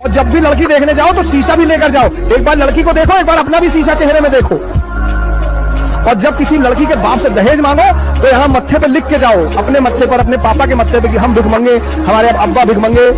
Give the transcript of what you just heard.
और जब भी लड़की देखने जाओ तो शीशा भी लेकर जाओ। एक बार लड़की को देखो, एक बार अपना भी शीशा चेहरे में देखो। और जब किसी लड़की के बाप से दहेज मांगो तो यहाँ मत्थे पे लिख के जाओ, अपने मत्थे पर, अपने पापा के मत्थे पे कि हम भिख मंगे, हमारे अब्बा भिख मंगे।